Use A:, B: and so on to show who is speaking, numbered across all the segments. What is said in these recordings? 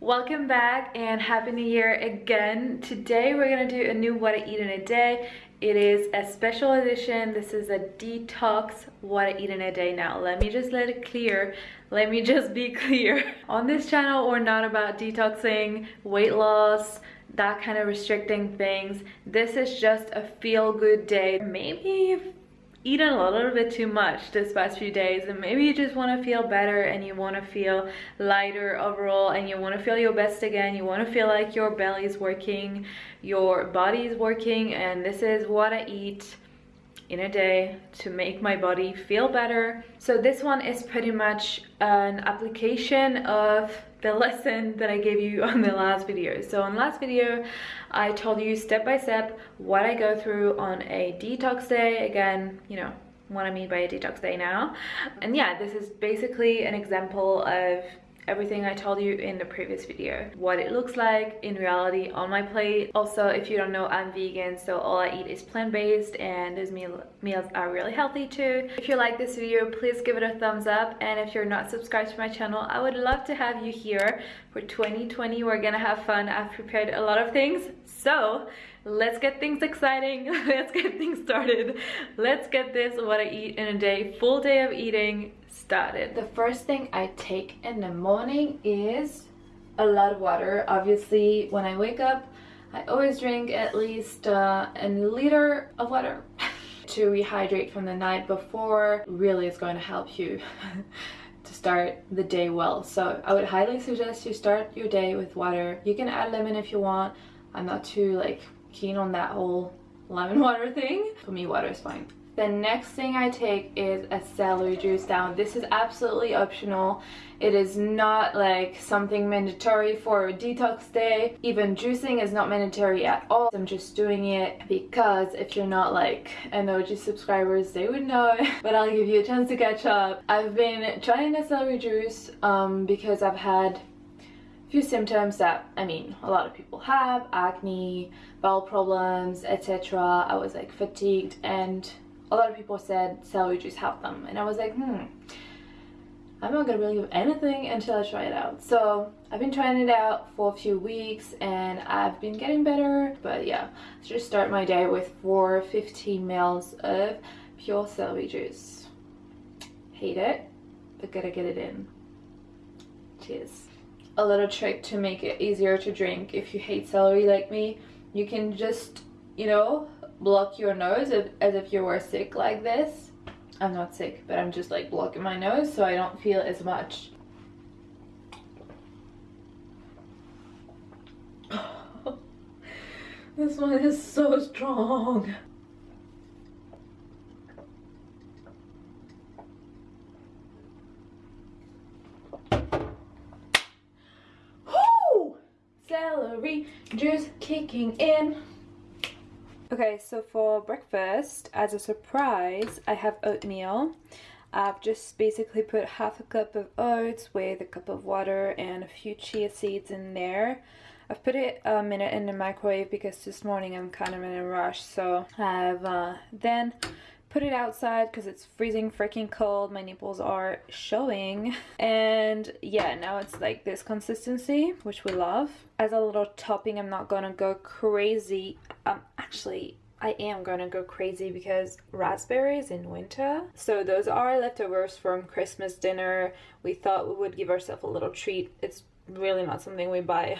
A: welcome back and happy new year again. Today we're gonna do a new what i eat in a day. It is a special edition. This is a detox what i eat in a day. Now let me just let it clear. Let me just be clear. On this channel we're not about detoxing weight loss that kind of restricting things. This is just a feel-good day. Maybe eaten a little bit too much this past few days and maybe you just want to feel better and you want to feel lighter overall and you want to feel your best again. You want to feel like your belly is working your body is working and this is what i eat in a day to make my body feel better. So this one is pretty much an application of the lesson that I gave you on the last video. So on last video, I told you step by step what I go through on a detox day. Again, you know, what I mean by a detox day now. And yeah, this is basically an example of everything I told you in the previous video. What it looks like in reality on my plate. Also, if you don't know, I'm vegan, so all I eat is plant-based and those meal meals are really healthy too. If you like this video, please give it a thumbs up. And if you're not subscribed to my channel, I would love to have you here for 2020. We're gonna have fun. I've prepared a lot of things. So let's get things exciting. let's get things started. Let's get this what I eat in a day, full day of eating started. The first thing I take in the morning is a lot of water. Obviously, when I wake up, I always drink at least uh, a liter of water to rehydrate from the night before. Really is going to help you to start the day well. So I would highly suggest you start your day with water. You can add lemon if you want. I'm not too like keen on that whole lemon water thing. For me, water is fine. The next thing I take is a celery juice down. This is absolutely optional. It is not like something mandatory for a detox day. Even juicing is not mandatory at all. I'm just doing it because if you're not like an OG subscribers, they would know. but I'll give you a chance to catch up. I've been trying the celery juice um, because I've had few symptoms that I mean a lot of people have acne bowel problems etc I was like fatigued and a lot of people said celery juice helped them and I was like hmm I'm not gonna believe anything until I try it out. So I've been trying it out for a few weeks and I've been getting better but yeah just start my day with 415 mils of pure celery juice. Hate it but gotta get it in. Cheers a little trick to make it easier to drink if you hate celery like me you can just you know block your nose as if you were sick like this. I'm not sick, but I'm just like blocking my nose so I don't feel as much. this one is so strong. Juice kicking in. Okay, so for breakfast, as a surprise, I have oatmeal. I've just basically put half a cup of oats with a cup of water and a few chia seeds in there. I've put it a minute in the microwave because this morning I'm kind of in a rush. So I've uh, then put it outside because it's freezing freaking cold my nipples are showing and yeah now it's like this consistency which we love as a little topping i'm not gonna go crazy um actually I am gonna go crazy because raspberries in winter. So those are leftovers from Christmas dinner. We thought we would give ourselves a little treat. It's really not something we buy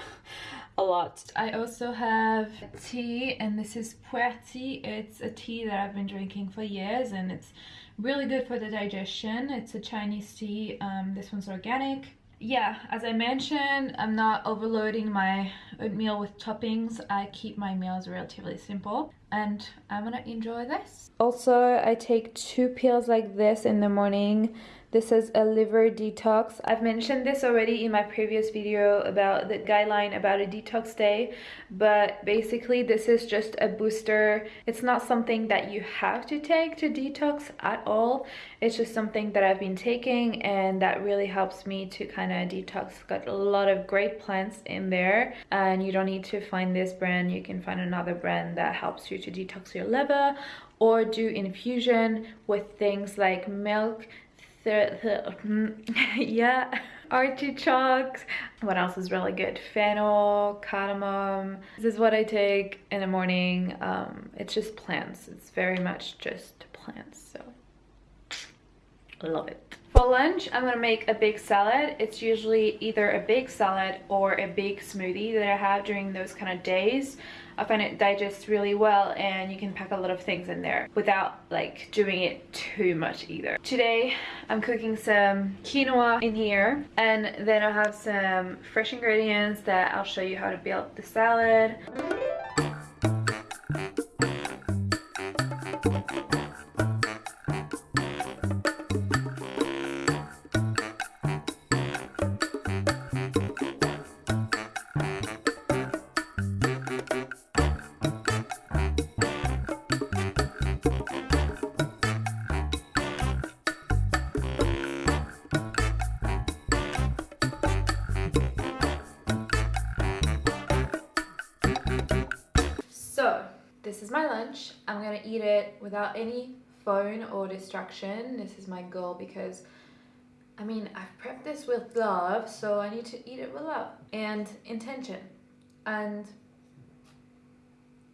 A: a lot. I also have tea and this is pu'er tea. It's a tea that I've been drinking for years and it's really good for the digestion. It's a Chinese tea. Um, this one's organic. Yeah, as I mentioned, I'm not overloading my oatmeal with toppings. I keep my meals relatively simple and I'm gonna enjoy this. Also, I take two pills like this in the morning this is a liver detox. I've mentioned this already in my previous video about the guideline about a detox day, but basically this is just a booster. It's not something that you have to take to detox at all. It's just something that I've been taking and that really helps me to kind of detox. Got a lot of great plants in there and you don't need to find this brand. You can find another brand that helps you to detox your liver or do infusion with things like milk yeah artichokes. What else is really good? Fennel, cardamom. This is what I take in the morning. Um, it's just plants. It's very much just plants. So love it. For lunch, I'm gonna make a big salad. It's usually either a big salad or a big smoothie that I have during those kind of days. I find it digests really well and you can pack a lot of things in there without like doing it too much either. Today I'm cooking some quinoa in here and then I have some fresh ingredients that I'll show you how to build the salad. This is my lunch. I'm gonna eat it without any phone or distraction. This is my goal because I mean, I've prepped this with love, so I need to eat it with love and intention. And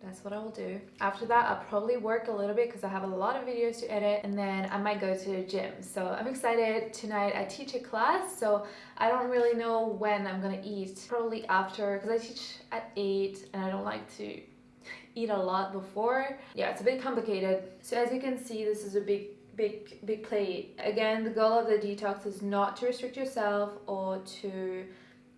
A: that's what I will do. After that, I'll probably work a little bit because I have a lot of videos to edit and then I might go to the gym. So I'm excited. Tonight I teach a class, so I don't really know when I'm gonna eat. Probably after, because I teach at 8 and I don't like to eat a lot before. Yeah, it's a bit complicated. So as you can see, this is a big big big plate. Again the goal of the detox is not to restrict yourself or to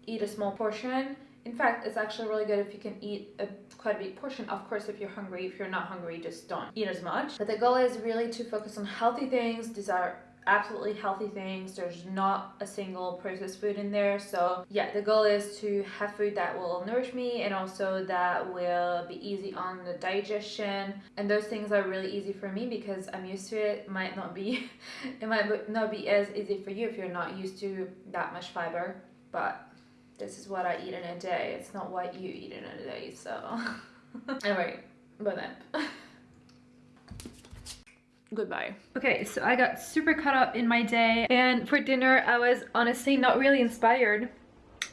A: eat a small portion. In fact it's actually really good if you can eat a quite a big portion. Of course if you're hungry. If you're not hungry just don't eat as much. But the goal is really to focus on healthy things these are absolutely healthy things. There's not a single processed food in there. So yeah the goal is to have food that will nourish me and also that will be easy on the digestion. And those things are really easy for me because I'm used to it, it might not be it might not be as easy for you if you're not used to that much fiber. But this is what I eat in a day. It's not what you eat in a day so. Anyway but then goodbye okay so i got super caught up in my day and for dinner i was honestly not really inspired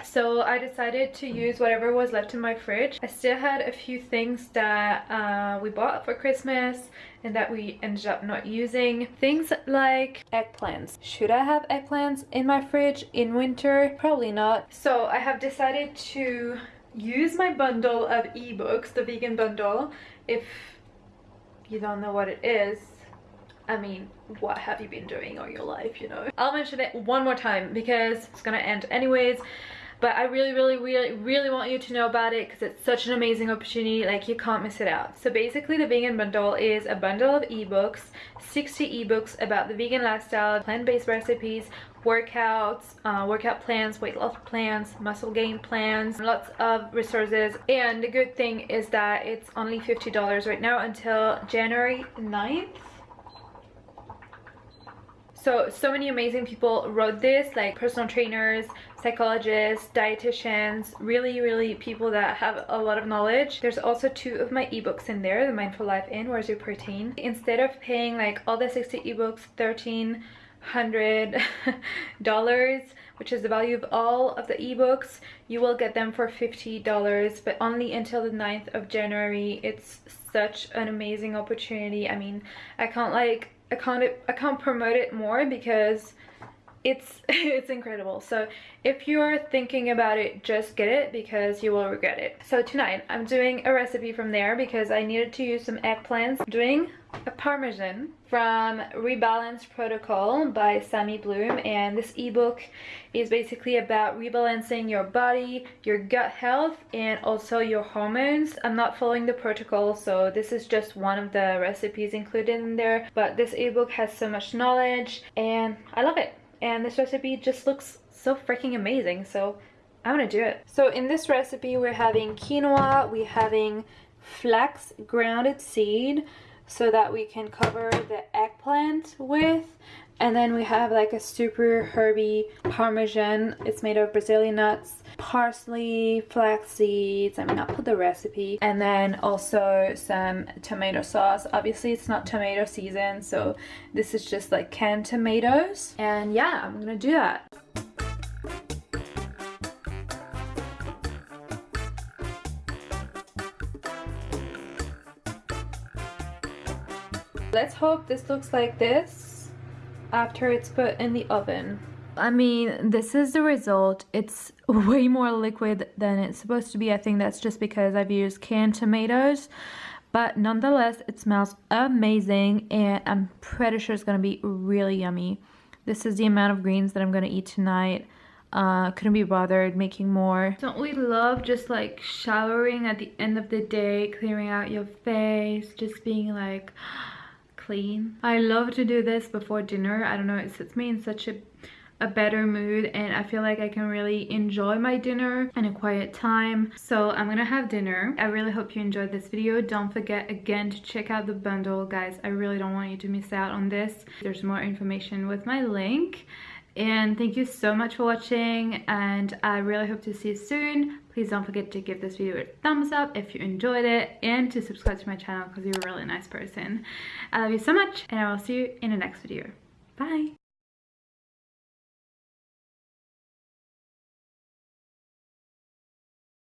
A: so I decided to use whatever was left in my fridge. I still had a few things that uh, we bought for Christmas and that we ended up not using. Things like eggplants. Should I have eggplants in my fridge in winter? Probably not. So I have decided to use my bundle of ebooks, the vegan bundle. If you don't know what it is, I mean, what have you been doing all your life, you know? I'll mention it one more time because it's gonna end anyways. But I really, really, really, really want you to know about it because it's such an amazing opportunity. Like, you can't miss it out. So basically, the Vegan Bundle is a bundle of ebooks, 60 ebooks about the vegan lifestyle, plant-based recipes, workouts, uh, workout plans, weight loss plans, muscle gain plans, lots of resources. And the good thing is that it's only $50 right now until January 9th so so many amazing people wrote this like personal trainers psychologists dietitians really really people that have a lot of knowledge. There's also two of my ebooks in there the mindful life and where's your protein instead of paying like all the 60 ebooks 13 hundred dollars which is the value of all of the ebooks you will get them for 50 dollars but only until the 9th of january. It's such an amazing opportunity. I mean i can't like I can't I can't promote it more because it's it's incredible. So if you're thinking about it just get it because you will regret it. So tonight i'm doing a recipe from there because i needed to use some eggplants. I'm doing parmesan from rebalance protocol by Samy Bloom and this ebook is basically about rebalancing your body your gut health and also your hormones i'm not following the protocol so this is just one of the recipes included in there but this ebook has so much knowledge and i love it and this recipe just looks so freaking amazing so I'm gonna do it. So in this recipe we're having quinoa, we're having flax grounded seed so that we can cover the eggplant with. And then we have like a super herby parmesan. It's made of brazilian nuts parsley flax seeds. I mean i'll put the recipe. And then also some tomato sauce. Obviously it's not tomato season so this is just like canned tomatoes. And yeah i'm gonna do that let's hope this looks like this after it's put in the oven I mean, this is the result. It's way more liquid than it's supposed to be. I think that's just because I've used canned tomatoes. But nonetheless, it smells amazing and I'm pretty sure it's going to be really yummy. This is the amount of greens that I'm going to eat tonight. Uh, couldn't be bothered making more. Don't we love just like showering at the end of the day, clearing out your face, just being like clean. I love to do this before dinner. I don't know, it sets me in such a a better mood and I feel like I can really enjoy my dinner in a quiet time. So I'm gonna have dinner. I really hope you enjoyed this video. Don't forget again to check out the bundle guys. I really don't want you to miss out on this. There's more information with my link. And thank you so much for watching and I really hope to see you soon. Please don't forget to give this video a thumbs up if you enjoyed it and to subscribe to my channel because you're a really nice person. I love you so much and I will see you in the next video. Bye!